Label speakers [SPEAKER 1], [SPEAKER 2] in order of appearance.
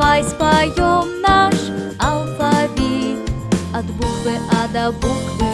[SPEAKER 1] Давай споем наш алфавит. От буквы А до буквы